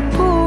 不